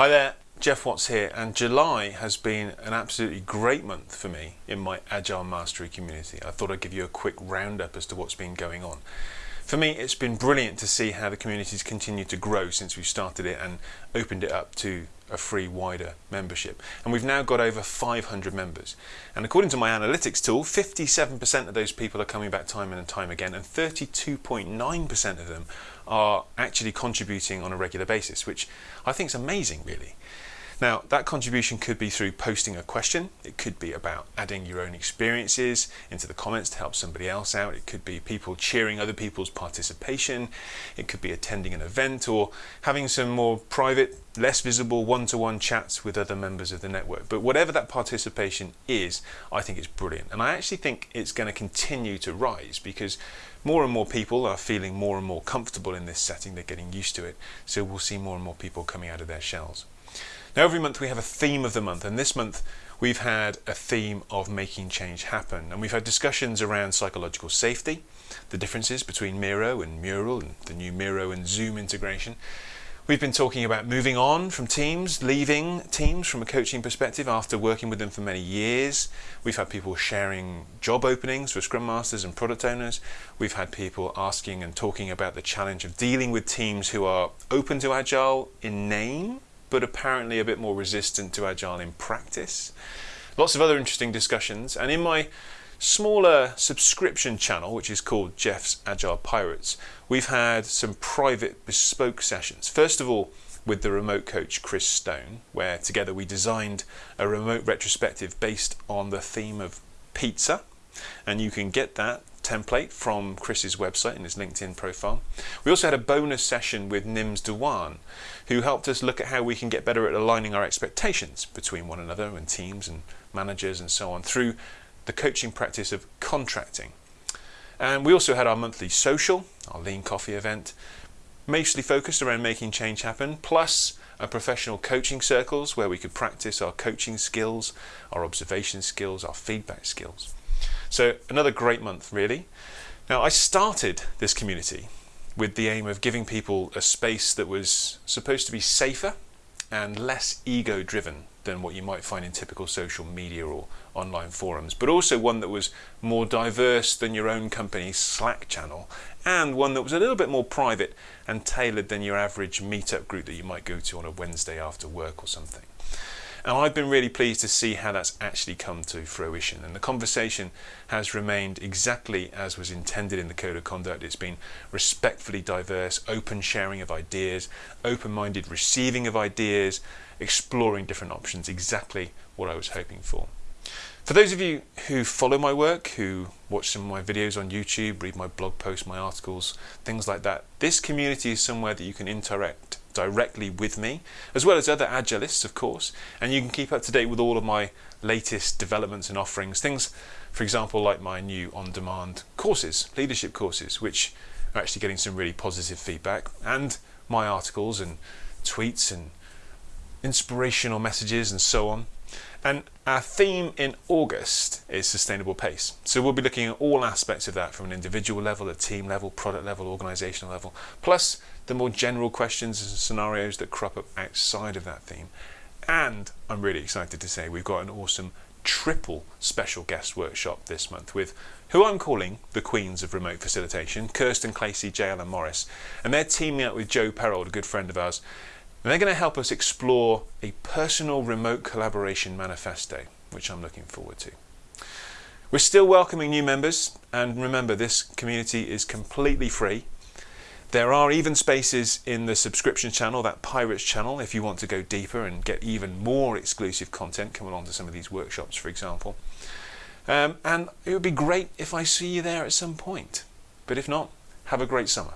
Hi there, Geoff Watts here, and July has been an absolutely great month for me in my Agile Mastery community. I thought I'd give you a quick roundup as to what's been going on. For me, it's been brilliant to see how the community's continued to grow since we started it and opened it up to a free wider membership. And we've now got over 500 members. And according to my analytics tool, 57% of those people are coming back time and time again, and 32.9% of them are actually contributing on a regular basis, which I think is amazing, really. Now, that contribution could be through posting a question. It could be about adding your own experiences into the comments to help somebody else out. It could be people cheering other people's participation. It could be attending an event or having some more private, less visible one-to-one -one chats with other members of the network. But whatever that participation is, I think it's brilliant. And I actually think it's going to continue to rise because more and more people are feeling more and more comfortable in this setting. They're getting used to it. So we'll see more and more people coming out of their shells. Now every month we have a theme of the month and this month we've had a theme of making change happen and we've had discussions around psychological safety, the differences between Miro and Mural and the new Miro and Zoom integration. We've been talking about moving on from teams, leaving teams from a coaching perspective after working with them for many years. We've had people sharing job openings for Scrum Masters and product owners. We've had people asking and talking about the challenge of dealing with teams who are open to Agile in name but apparently a bit more resistant to Agile in practice. Lots of other interesting discussions. And in my smaller subscription channel, which is called Geoff's Agile Pirates, we've had some private bespoke sessions. First of all, with the remote coach Chris Stone, where together we designed a remote retrospective based on the theme of pizza. And you can get that template from Chris's website and his LinkedIn profile. We also had a bonus session with Nims Dewan, who helped us look at how we can get better at aligning our expectations between one another and teams and managers and so on through the coaching practice of contracting. And we also had our monthly social, our lean coffee event, mostly focused around making change happen, plus a professional coaching circles where we could practice our coaching skills, our observation skills, our feedback skills. So another great month, really. Now, I started this community with the aim of giving people a space that was supposed to be safer and less ego driven than what you might find in typical social media or online forums, but also one that was more diverse than your own company's Slack channel and one that was a little bit more private and tailored than your average meetup group that you might go to on a Wednesday after work or something. And I've been really pleased to see how that's actually come to fruition. And the conversation has remained exactly as was intended in the Code of Conduct. It's been respectfully diverse, open sharing of ideas, open-minded receiving of ideas, exploring different options, exactly what I was hoping for. For those of you who follow my work, who watch some of my videos on YouTube, read my blog posts, my articles, things like that, this community is somewhere that you can interact directly with me, as well as other Agilists, of course, and you can keep up to date with all of my latest developments and offerings. Things, for example, like my new on-demand courses, leadership courses, which are actually getting some really positive feedback, and my articles and tweets and inspirational messages and so on. And our theme in August is sustainable pace. So we'll be looking at all aspects of that from an individual level, a team level, product level, organizational level, plus the more general questions and scenarios that crop up outside of that theme. And I'm really excited to say we've got an awesome triple special guest workshop this month with who I'm calling the Queens of Remote Facilitation, Kirsten Clacey, J. Allen Morris. And they're teaming up with Joe Perold, a good friend of ours, and they're going to help us explore a personal remote collaboration manifesto, which I'm looking forward to. We're still welcoming new members, and remember, this community is completely free. There are even spaces in the subscription channel, that Pirates channel, if you want to go deeper and get even more exclusive content, come along to some of these workshops, for example. Um, and it would be great if I see you there at some point. But if not, have a great summer.